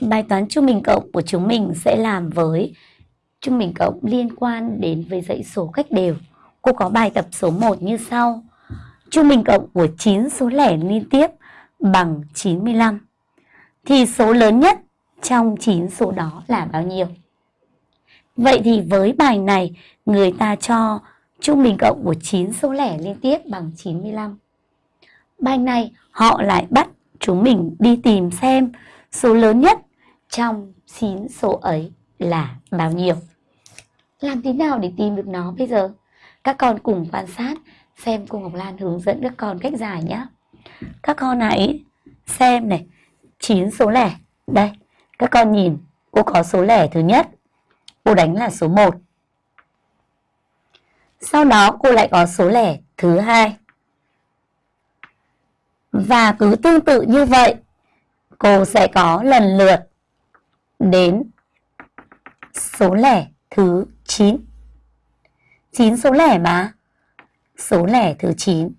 Bài toán trung bình cộng của chúng mình sẽ làm với trung bình cộng liên quan đến với dãy số cách đều. Cô có bài tập số 1 như sau. Trung bình cộng của 9 số lẻ liên tiếp bằng 95. Thì số lớn nhất trong 9 số đó là bao nhiêu? Vậy thì với bài này, người ta cho trung bình cộng của 9 số lẻ liên tiếp bằng 95. Bài này họ lại bắt chúng mình đi tìm xem số lớn nhất trong 9 số ấy là bao nhiêu. Làm thế nào để tìm được nó bây giờ? Các con cùng quan sát xem cô Ngọc Lan hướng dẫn các con cách giải nhé. Các con hãy xem này, 9 số lẻ. Đây, các con nhìn, cô có số lẻ thứ nhất. Cô đánh là số 1. Sau đó cô lại có số lẻ thứ hai. Và cứ tương tự như vậy, cô sẽ có lần lượt đến số lẻ thứ 9. 9 số lẻ mà. Số lẻ thứ 9.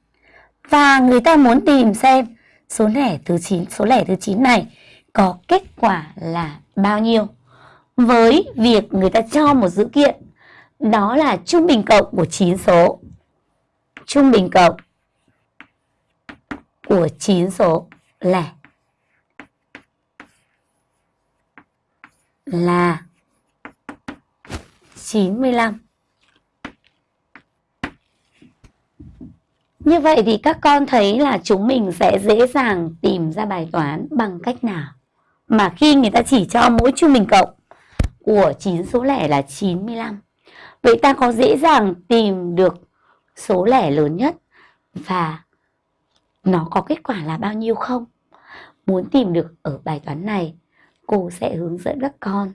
Và người ta muốn tìm xem số lẻ thứ 9, số lẻ thứ 9 này có kết quả là bao nhiêu. Với việc người ta cho một dữ kiện đó là trung bình cộng của 9 số. Trung bình cộng của 9 số lẻ là 95. Như vậy thì các con thấy là chúng mình sẽ dễ dàng tìm ra bài toán bằng cách nào? Mà khi người ta chỉ cho mỗi trung bình cộng của 9 số lẻ là 95. Vậy ta có dễ dàng tìm được số lẻ lớn nhất và nó có kết quả là bao nhiêu không? Muốn tìm được ở bài toán này, cô sẽ hướng dẫn các con.